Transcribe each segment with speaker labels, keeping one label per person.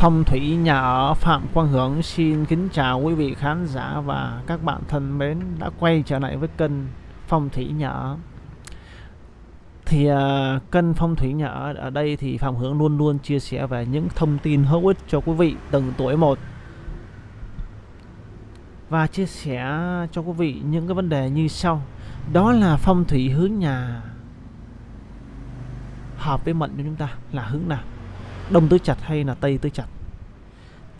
Speaker 1: Phong thủy nhà ở Phạm Quang Hưởng xin kính chào quý vị khán giả và các bạn thân mến đã quay trở lại với kênh Phong thủy nhà ở. Thì uh, kênh Phong thủy nhà ở ở đây thì Phạm Hưởng luôn luôn chia sẻ về những thông tin hữu ích cho quý vị từng tuổi một và chia sẻ cho quý vị những cái vấn đề như sau. Đó là phong thủy hướng nhà hợp với mệnh của chúng ta là hướng nào đông tứ chặt hay là tây tứ chặt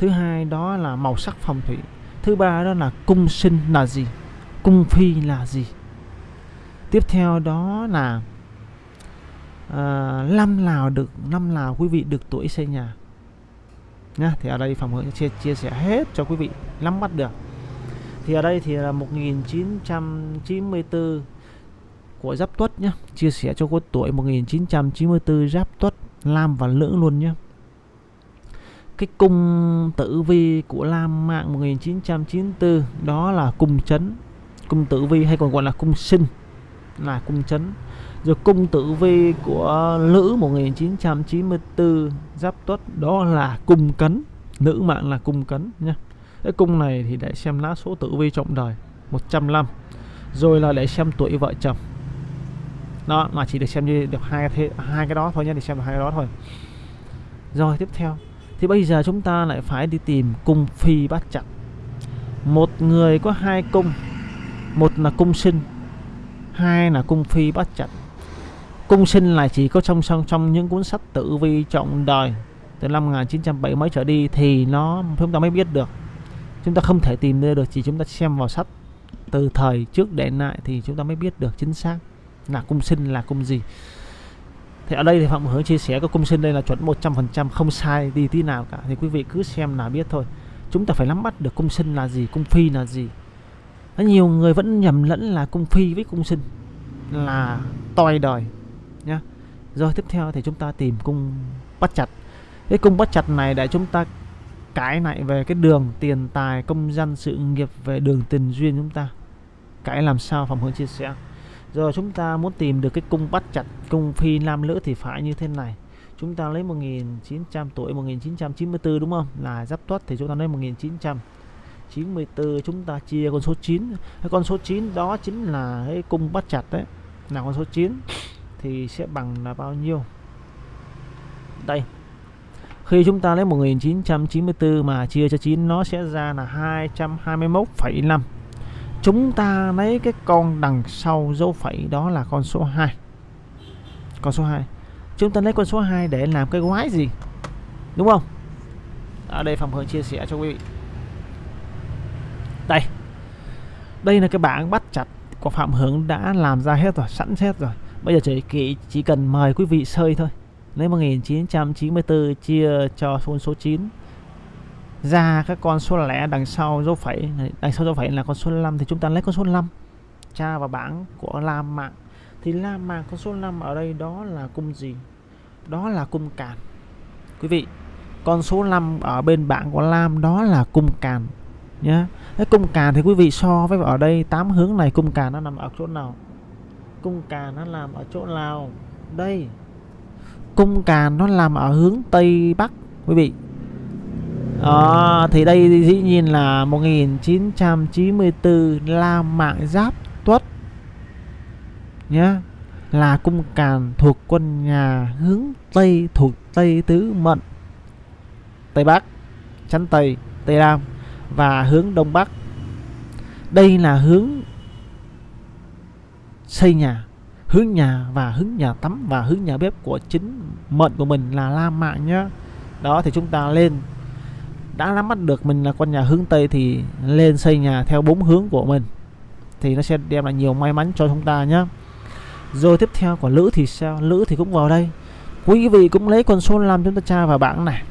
Speaker 1: thứ hai đó là màu sắc phong thủy. Thứ ba đó là cung sinh là gì? Cung phi là gì? Tiếp theo đó là à, năm nào được năm nào quý vị được tuổi xây nhà. Nhá thì ở đây phòng hướng chia, chia sẻ hết cho quý vị nắm bắt được. Thì ở đây thì là 1994 của Giáp Tuất nhé chia sẻ cho có tuổi 1994 Giáp Tuất. Lam và Lữ luôn nhé. Cái cung tử vi của Lam mạng 1994 đó là cung chấn. Cung tử vi hay còn gọi là cung sinh, là cung chấn. Rồi cung tử vi của nữ 1994 giáp tuất, đó là cung cấn. Nữ mạng là cung cấn nhé. Cái cung này thì để xem lá số tử vi trọng đời 105 rồi là để xem tuổi vợ chồng nó mà chỉ được xem như được hai thế, hai cái đó thôi nhé, để xem được hai cái đó thôi. Rồi, tiếp theo. Thì bây giờ chúng ta lại phải đi tìm cung phi bát chặt một người có hai cung, một là cung sinh, hai là cung phi bát chặt cung sinh là chỉ có trong trong trong những cuốn sách tử vi trọng đời từ năm 1970 mới trở đi thì nó, chúng ta mới biết được. Chúng ta không thể tìm ra được, chỉ chúng ta xem vào sách từ thời trước để lại thì chúng ta mới biết được chính xác là cung sinh, là cung gì. Thì ở đây thì Phạm Hướng chia sẻ cái cung sinh đây là chuẩn 100% không sai đi tí nào cả. Thì quý vị cứ xem là biết thôi. Chúng ta phải nắm bắt được cung sinh là gì, cung phi là gì. Có nhiều người vẫn nhầm lẫn là cung phi với cung sinh, là toi đời nhá. Rồi tiếp theo thì chúng ta tìm cung bắt chặt. Cái cung bắt chặt này để chúng ta cãi lại về cái đường tiền tài, công danh sự nghiệp về đường tình duyên chúng ta. Cãi làm sao Phạm Hướng chia sẻ? Rồi chúng ta muốn tìm được cái cung bắt chặt cung phi nam nữ thì phải như thế này. Chúng ta lấy 1900 tuổi 1994 đúng không? Là giáp tuất thì chúng ta lấy 1994 chúng ta chia con số 9 cái con số 9 đó chính là cái cung bắt chặt đấy. Là con số 9 thì sẽ bằng là bao nhiêu? Đây. Khi chúng ta lấy 1994 mà chia cho 9 nó sẽ ra là 221,5 chúng ta lấy cái con đằng sau dấu phẩy đó là con số 2 con số 2 chúng ta lấy con số 2 để làm cái quái gì? Đúng không? Ở đây Phạm Hương chia sẻ cho quý vị. Đây. Đây là cái bảng bắt chặt của Phạm Hưởng đã làm ra hết rồi sẵn hết rồi. Bây giờ chỉ chỉ, chỉ cần mời quý vị sơi thôi. Lấy 1994 chia cho số 9 ra các con số lẻ đằng sau dấu phẩy. Đằng sau dấu phẩy là con số 5 thì chúng ta lấy con số 5 tra vào bảng của Lam mạng thì Lam mạng con số 5 ở đây đó là cung gì? Đó là cung càn. Quý vị, con số 5 ở bên bảng của Lam đó là cung càn nhé cái cung càn thì quý vị so với ở đây, tám hướng này cung càn nó nằm ở chỗ nào? Cung càn nó làm ở chỗ nào? Đây. Cung càn nó làm ở hướng tây bắc, quý vị đó, thì đây dĩ nhiên là 1994 La Mạng Giáp Tuất nhá là cung càn thuộc quân nhà hướng Tây thuộc Tây Tứ Mận Tây Bắc chắn Tây Tây Nam và hướng Đông Bắc. Đây là hướng xây nhà hướng nhà và hướng nhà tắm và hướng nhà bếp của chính mận của mình là La Mạng nhá. Đó thì chúng ta lên đã nắm bắt được mình là con nhà hướng Tây thì lên xây nhà theo bốn hướng của mình. Thì nó sẽ đem lại nhiều may mắn cho chúng ta nhé rồi tiếp theo của Lữ thì sao? Lữ thì cũng vào đây. Quý vị cũng lấy con số 5 chúng ta tra vào bảng này.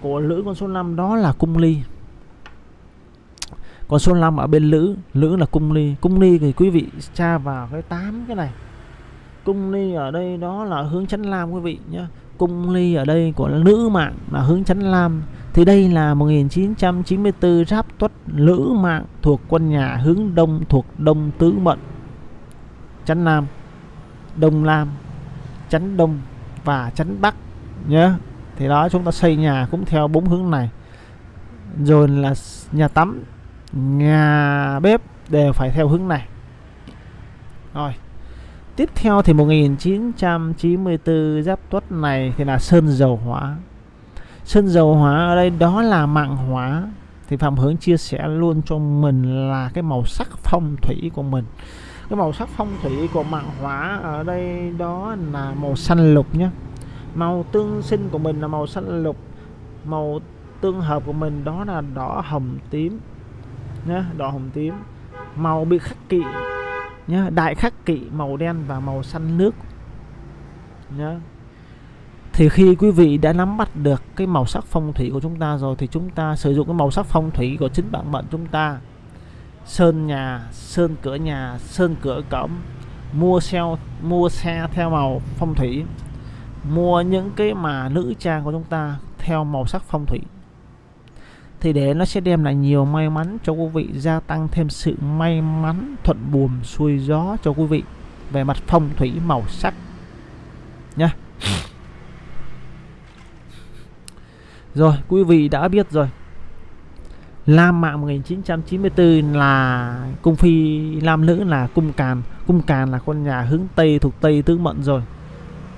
Speaker 1: Của Lữ con số 5 đó là cung ly. Còn số 5 ở bên Lữ Lữ là cung ly. Cung ly thì quý vị tra vào cái 8 cái này. Cung ly ở đây đó là hướng chấn lam quý vị nhé cung ly ở đây của nữ mạng là hướng chấn lam. Thì đây là 1994 giáp tuất lữ mạng thuộc quân nhà hướng đông thuộc đông tứ mận chấn nam, đông lam chấn đông và chấn bắc nhé. Thì đó, chúng ta xây nhà cũng theo bốn hướng này. Rồi là nhà tắm, nhà bếp đều phải theo hướng này. Rồi tiếp theo thì 1994 giáp tuất này thì là sơn dầu hóa. Sơn dầu hóa ở đây đó là mạng hóa. Thì phạm hướng chia sẻ luôn cho mình là cái màu sắc phong thủy của mình. Cái màu sắc phong thủy của mạng hóa ở đây đó là màu xanh lục nhé màu tương sinh của mình là màu xanh lục. Màu tương hợp của mình đó là đỏ hồng tím nhé đỏ hồng tím. Màu bị khắc kỵ nhá, đại khắc kỵ màu đen và màu xanh nước. Nhá. Thì khi quý vị đã nắm bắt được cái màu sắc phong thủy của chúng ta rồi thì chúng ta sử dụng cái màu sắc phong thủy của chính bản mệnh chúng ta. Sơn nhà, sơn cửa nhà, sơn cửa cổng, mua xe mua xe theo màu phong thủy, mua những cái mà nữ trang của chúng ta theo màu sắc phong thủy thì để nó sẽ đem lại nhiều may mắn cho quý vị, gia tăng thêm sự may mắn, thuận buồm xuôi gió cho quý vị. Về mặt phong thủy màu sắc. Nhá rồi, quý vị đã biết rồi. Lam mạng 1994 là cung phi, Lam nữ là cung càn. Cung càn là con nhà hướng Tây, thuộc Tây tứ mệnh rồi.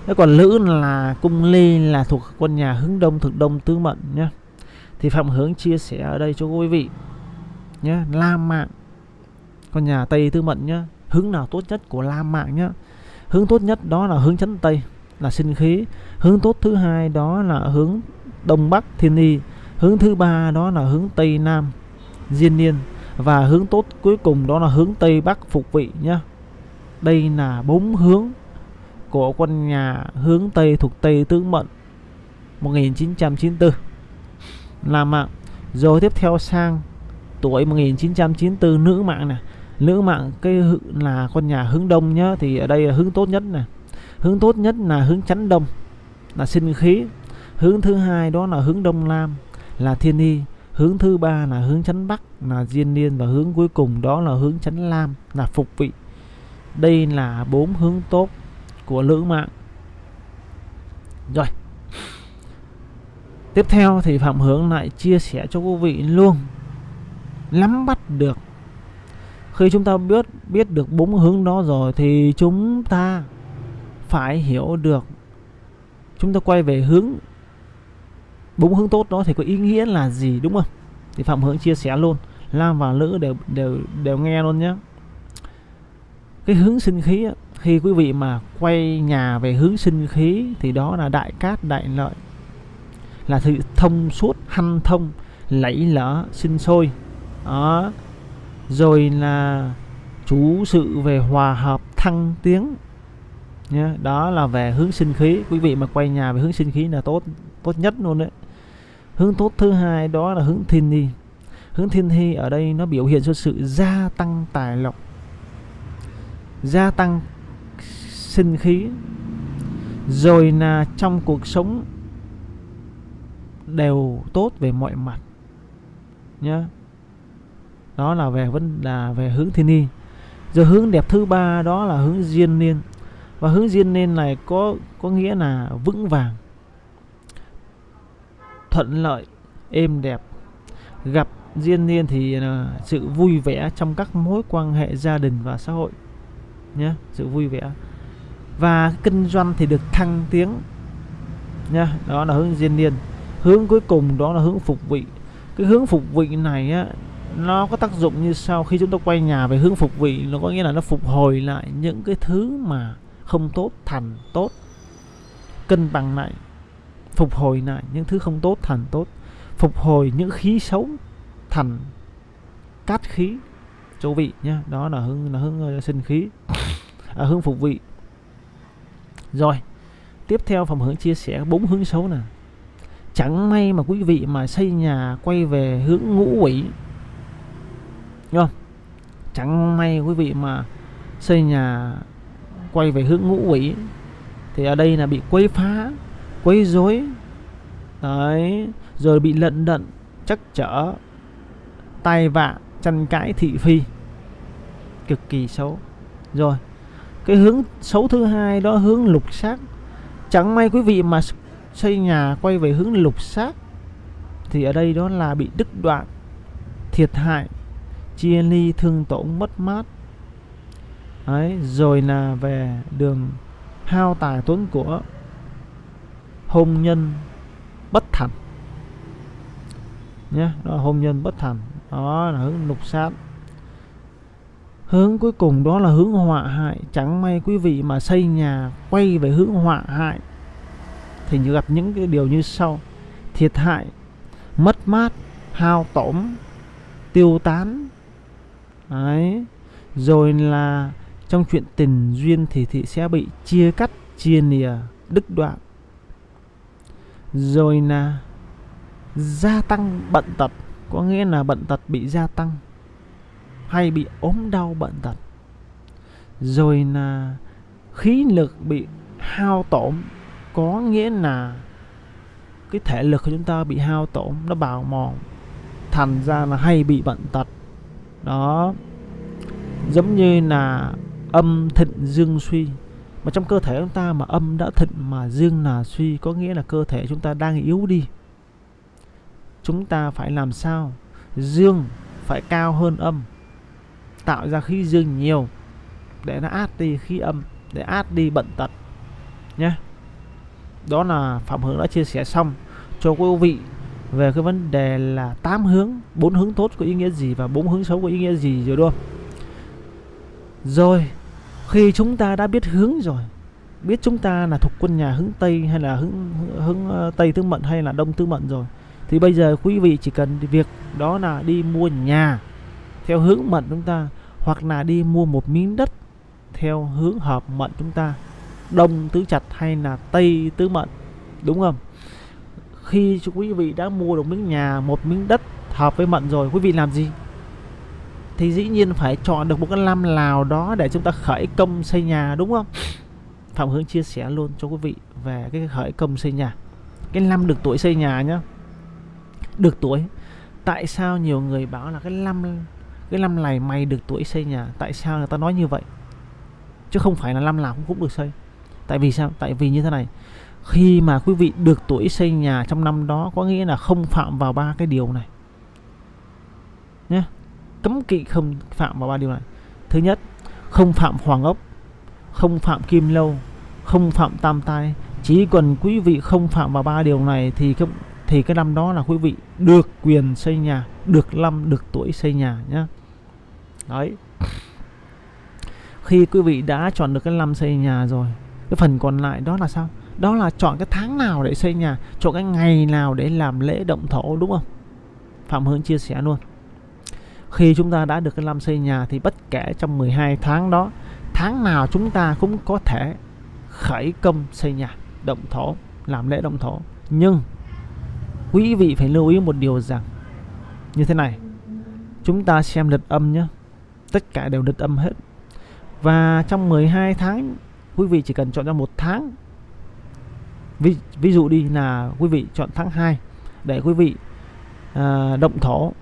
Speaker 1: Thế còn nữ là cung lê là thuộc con nhà hướng Đông, thuộc Đông tứ mệnh nhé thì Phạm Hướng chia sẻ ở đây cho quý vị nhé. Lam mạng, con nhà Tây tứ mệnh nhé. Hướng nào tốt nhất của Lam mạng nhé? Hướng tốt nhất đó là hướng chấn Tây, là sinh khí. Hướng tốt thứ hai đó là hướng Đông Bắc Thiên Y hướng thứ ba đó là hướng Tây Nam Diên Niên. Và hướng tốt cuối cùng đó là hướng Tây Bắc Phục Vị nhé. Đây là bốn hướng của quân nhà hướng Tây thuộc Tây Tướng mệnh 1994 làm mạng rồi tiếp theo sang tuổi 1994 nữ mạng này nữ mạng cái là con nhà hướng đông nhá, thì ở đây là hướng tốt nhất này hướng tốt nhất là hướng chắn đông, là sinh khí. Hướng thứ hai đó là hướng đông nam là thiên y. Hướng thứ ba là hướng chắn bắc, là diên niên. Và hướng cuối cùng đó là hướng chắn lam, là phục vị. Đây là bốn hướng tốt của lữ mạng. Rồi tiếp theo thì phạm hướng lại chia sẻ cho quý vị luôn, nắm bắt được. Khi chúng ta biết biết được bốn hướng đó rồi thì chúng ta phải hiểu được. Chúng ta quay về hướng, bốn hướng tốt đó thì có ý nghĩa là gì, đúng không? Thì phạm hướng chia sẻ luôn nam và nữ đều đều đều nghe luôn nhé. Cái hướng sinh khí khi quý vị mà quay nhà về hướng sinh khí thì đó là đại cát, đại lợi là sự thông suốt hanh thông, lẫy lỡ sinh sôi. Đó. Rồi là chú sự về hòa hợp thăng tiến. Nhé đó là về hướng sinh khí. Quý vị mà quay nhà về hướng sinh khí là tốt tốt nhất luôn đấy. Hướng tốt thứ hai đó là hướng thiên hy. Hướng thiên thi ở đây nó biểu hiện cho sự gia tăng tài lộc. Gia tăng sinh khí. Rồi là trong cuộc sống đều tốt về mọi mặt, nhá. Đó là về vấn, là về hướng thiên Ni. rồi hướng đẹp thứ ba đó là hướng diên niên. Và hướng diên niên này có có nghĩa là vững vàng, thuận lợi, êm đẹp. Gặp duyên niên thì là sự vui vẻ trong các mối quan hệ gia đình và xã hội nhé sự vui vẻ. Và kinh doanh thì được thăng tiến, nhá, đó là hướng duyên niên hướng cuối cùng đó là hướng phục vị. Cái hướng phục vị này á nó có tác dụng như sau khi chúng ta quay nhà về hướng phục vị nó có nghĩa là nó phục hồi lại những cái thứ mà không tốt thành tốt cân bằng lại phục hồi lại những thứ không tốt thành tốt phục hồi những khí xấu thành cát khí chỗ vị nhá đó là hướng là hướng ờ, sinh khí à, hướng phục vị. Rồi tiếp theo phòng hướng chia sẻ bốn hướng xấu nè chẳng may mà quý vị mà xây nhà quay về hướng ngũ quỷ. Đúng không? Chẳng may quý vị mà xây nhà quay về hướng ngũ quỷ, thì ở đây là bị quấy phá, quấy rối. Đấy, rồi bị lận đận chắc trở, tai vạ tranh cãi thị phi. Cực kỳ xấu. Rồi, cái hướng xấu thứ hai đó, hướng lục sát. chẳng may quý vị mà xây nhà quay về hướng lục sát thì ở đây đó là bị đứt đoạn thiệt hại chia ly thương tổn mất mát. Đấy, rồi là về đường hao tài tốn của hôn nhân bất thành. Nhé đó là hôn nhân bất thành đó là hướng lục sát hướng cuối cùng đó là hướng họa hại. Chẳng may quý vị mà xây nhà quay về hướng họa hại thì gặp những cái điều như sau. Thiệt hại, mất mát, hao tổn, tiêu tán. Đấy. Rồi là trong chuyện tình duyên thì thị sẽ bị chia cắt, chia lìa đứt đoạn. Rồi là gia tăng bận tật, có nghĩa là bận tật bị gia tăng hay bị ốm đau bận tật. Rồi là khí lực bị hao tổn có nghĩa là cái thể lực của chúng ta bị hao tổn, nó bào mòn, thành ra là hay bị bệnh tật. Đó. Giống như là âm thịnh dương suy. Mà trong cơ thể chúng ta mà âm đã thịnh mà dương là suy, có nghĩa là cơ thể chúng ta đang yếu đi. Chúng ta phải làm sao? Dương phải cao hơn âm. Tạo ra khí dương nhiều để nó át đi khí âm, để át đi bệnh tật. Nhé đó là phạm hướng đã chia sẻ xong cho quý vị về cái vấn đề là tám hướng, bốn hướng tốt có ý nghĩa gì và bốn hướng xấu có ý nghĩa gì rồi, đúng không? Rồi, khi chúng ta đã biết hướng rồi, biết chúng ta là thuộc quân nhà hướng tây hay là hướng hướng ờ, tây tương mận hay là đông tương mận rồi, thì bây giờ quý vị chỉ cần việc đó là đi mua nhà theo hướng mận chúng ta hoặc là đi mua một miếng đất theo hướng hợp mận chúng ta đông, tứ chặt hay là tây, tứ mệnh, đúng không? Khi quý vị đã mua được miếng nhà, một miếng đất hợp với mận rồi, quý vị làm gì? Thì dĩ nhiên phải chọn được một cái năm nào đó để chúng ta khởi công xây nhà, đúng không? Phạm Hướng chia sẻ luôn cho quý vị về cái khởi công xây nhà. Cái năm được tuổi xây nhà nhá. Được tuổi. Tại sao nhiều người bảo là cái năm cái năm này mày được tuổi xây nhà? Tại sao người ta nói như vậy? Chứ không phải là năm nào cũng cũng được xây tại vì sao? Tại vì như thế này, khi mà quý vị được tuổi xây nhà trong năm đó, có nghĩa là không phạm vào ba cái điều này. Nhé cấm kỵ không phạm vào ba điều này. Thứ nhất, không phạm hoàng ốc, không phạm kim lâu, không phạm tam tai. Chỉ cần quý vị không phạm vào ba điều này thì cái thì cái năm đó là quý vị được quyền xây nhà, được năm được tuổi xây nhà nhé đấy. Khi quý vị đã chọn được cái năm xây nhà rồi cái phần còn lại đó là sao? Đó là chọn cái tháng nào để xây nhà, chọn cái ngày nào để làm lễ động thổ, đúng không? Phạm hướng chia sẻ luôn. Khi chúng ta đã được cái năm xây nhà thì bất kể trong 12 tháng đó, tháng nào chúng ta cũng có thể khởi công xây nhà, động thổ, làm lễ động thổ. Nhưng quý vị phải lưu ý một điều rằng, như thế này, chúng ta xem lịch âm nhé tất cả đều lịch âm hết. Và trong 12 tháng quý vị chỉ cần chọn ra một tháng ví, ví dụ đi là quý vị chọn tháng 2 để quý vị à, động thổ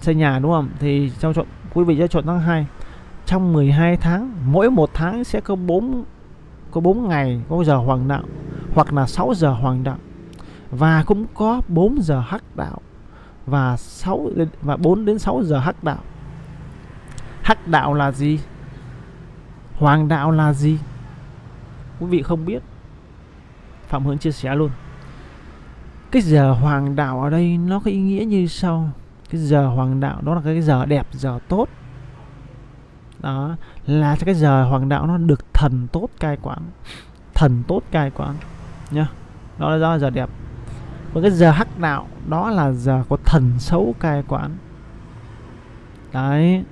Speaker 1: xây nhà đúng không thì trong chọn quý vị sẽ chọn tháng 2 trong 12 tháng mỗi một tháng sẽ có 4 có 4 ngày có giờ hoàng đạo hoặc là 6 giờ hoàng đạo và cũng có 4 giờ hắc đạo và 6 và 4 đến 6 giờ hắc đạo. Hắc đạo là gì? Hoàng đạo là gì? Quý vị không biết. Phạm Hướng chia sẻ luôn. Cái giờ hoàng đạo ở đây nó có ý nghĩa như sau. Cái giờ hoàng đạo đó là cái giờ đẹp, giờ tốt. Đó là cái giờ hoàng đạo nó được thần tốt cai quản. Thần tốt cai quản nhá. Đó là do giờ đẹp và cái giờ hắc đạo đó là giờ có thần xấu cai quản đấy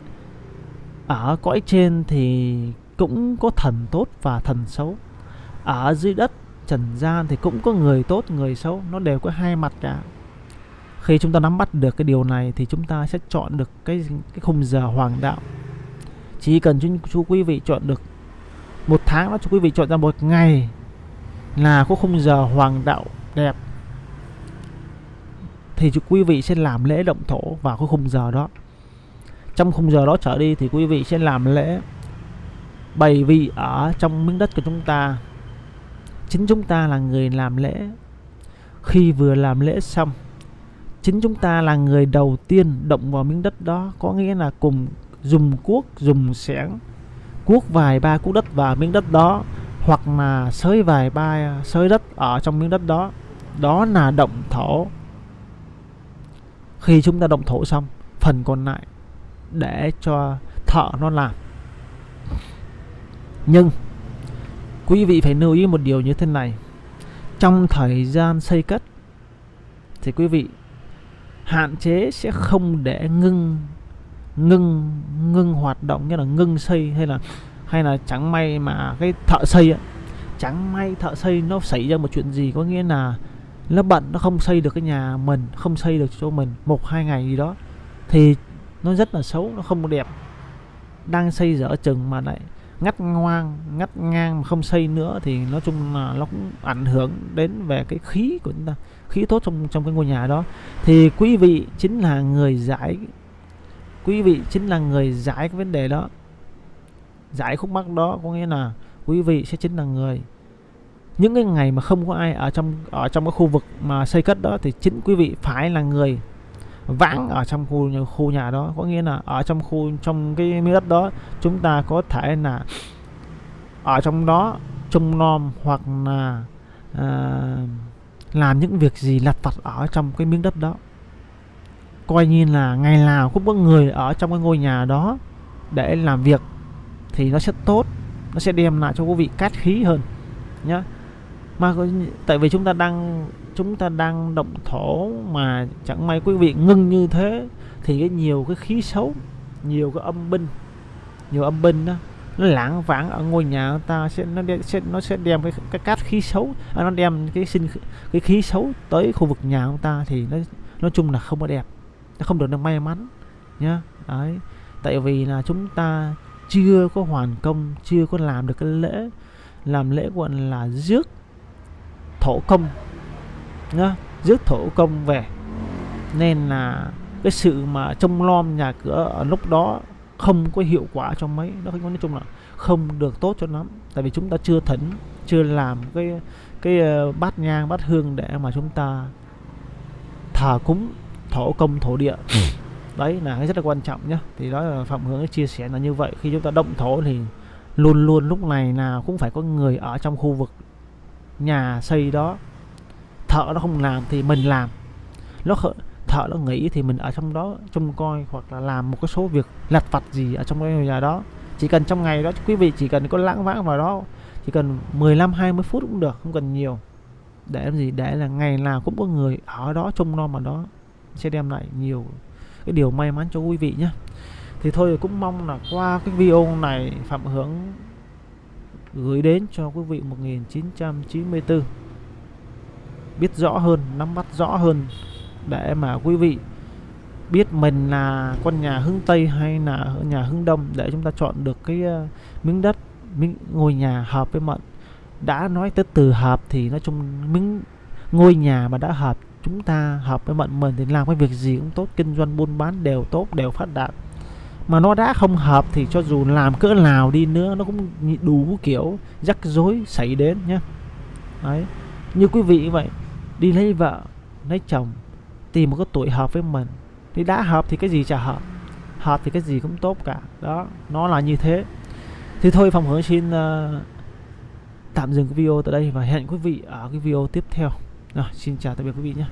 Speaker 1: ở cõi trên thì cũng có thần tốt và thần xấu ở dưới đất trần gian thì cũng có người tốt người xấu nó đều có hai mặt cả. Khi chúng ta nắm bắt được cái điều này thì chúng ta sẽ chọn được cái cái khung giờ hoàng đạo. Chỉ cần chú, chú quý vị chọn được một tháng đó chú quý vị chọn ra một ngày là có khung giờ hoàng đạo đẹp thì chú quý vị sẽ làm lễ động thổ vào cái khung giờ đó. Trong khung giờ đó trở đi thì quý vị sẽ làm lễ bày vị ở trong miếng đất của chúng ta chính chúng ta là người làm lễ. Khi vừa làm lễ xong, chính chúng ta là người đầu tiên động vào miếng đất đó, có nghĩa là cùng dùng cuốc, dùng xẻng cuốc vài ba cuốc đất vào miếng đất đó, hoặc là xới vài ba xới đất ở trong miếng đất đó. Đó là động thổ. Khi chúng ta động thổ xong, phần còn lại để cho thợ nó làm. Nhưng quý vị phải lưu ý một điều như thế này. Trong thời gian xây cất thì quý vị hạn chế sẽ không để ngưng ngưng ngưng hoạt động như là ngưng xây hay là hay là chẳng may mà cái thợ xây ấy, chẳng may thợ xây nó xảy ra một chuyện gì có nghĩa là nó bận nó không xây được cái nhà mình không xây được cho mình một hai ngày gì đó thì nó rất là xấu nó không đẹp. Đang xây dở chừng mà lại ngắt ngoang, ngắt ngang mà không xây nữa thì nói chung là nó cũng ảnh hưởng đến về cái khí của chúng ta, khí tốt trong trong cái ngôi nhà đó. Thì quý vị chính là người giải, quý vị chính là người giải cái vấn đề đó. Giải khúc mắc đó có nghĩa là quý vị sẽ chính là người. Những cái ngày mà không có ai ở trong ở trong cái khu vực mà xây cất đó thì chính quý vị phải là người vãng ở trong khu khu nhà đó. Có nghĩa là ở trong khu trong cái miếng đất đó chúng ta có thể là ở trong đó trông nom hoặc là à, làm những việc gì lặt vặt ở trong cái miếng đất đó. Coi như là ngày nào cũng có người ở trong cái ngôi nhà đó để làm việc thì nó sẽ tốt nó sẽ đem lại cho quý vị cát khí hơn nhá. Mà tại vì chúng ta đang chúng ta đang động thổ mà chẳng may quý vị ngưng như thế thì cái nhiều cái khí xấu nhiều cái âm binh nhiều âm binh đó nó lãng vãng ở ngôi nhà ta sẽ nó đem, sẽ nó sẽ đem cái cái cát khí xấu à, nó đem cái sinh cái khí xấu tới khu vực nhà của ta thì nó nói chung là không có đẹp nó không được được may mắn nhá. Đấy tại vì là chúng ta chưa có hoàn công chưa có làm được cái lễ làm lễ gọi là rước thổ công nhá rước thổ công về. Nên là cái sự mà trông lom nhà cửa ở lúc đó không có hiệu quả cho mấy nó nói chung là không được tốt cho lắm. Tại vì chúng ta chưa thỉnh chưa làm cái cái uh, bát nhang bát hương để mà chúng ta thờ cúng thổ công thổ địa. Ừ. đấy là cái rất là quan trọng nhá. Thì đó là phạm hướng chia sẻ là như vậy. Khi chúng ta động thổ thì luôn luôn lúc này nào cũng phải có người ở trong khu vực nhà xây đó thợ nó không làm thì mình làm. Nó thợ nó nghĩ thì mình ở trong đó trông coi hoặc là làm một cái số việc lặt vặt gì ở trong cái nhà đó. Chỉ cần trong ngày đó, quý vị chỉ cần có lãng vãng vào đó, chỉ cần 15 20 phút cũng được, không cần nhiều. Để làm gì? Để là ngày nào cũng có người ở đó trông nom mà đó, sẽ đem lại nhiều cái điều may mắn cho quý vị nhé. Thì thôi, cũng mong là qua cái video này Phạm Hướng gửi đến cho quý vị 1994 biết rõ hơn nắm bắt rõ hơn để mà quý vị biết mình là con nhà hướng Tây hay là nhà hướng Đông để chúng ta chọn được cái uh, miếng đất miếng ngôi nhà hợp với mệnh đã nói tới từ hợp thì nói chung miếng ngôi nhà mà đã hợp chúng ta hợp với mệnh mình thì làm cái việc gì cũng tốt kinh doanh buôn bán đều tốt đều phát đạt. Mà nó đã không hợp thì cho dù làm cỡ nào đi nữa nó cũng đủ kiểu rắc rối xảy đến nhé đấy như quý vị vậy đi lấy vợ lấy chồng tìm một cái tuổi hợp với mình. Thì đã hợp thì cái gì chả hợp. Hợp thì cái gì cũng tốt cả. Đó nó là như thế. Thì thôi phòng hướng xin uh, tạm dừng cái video tại đây và hẹn quý vị ở cái video tiếp theo. Rồi xin chào tạm biệt quý vị nhé.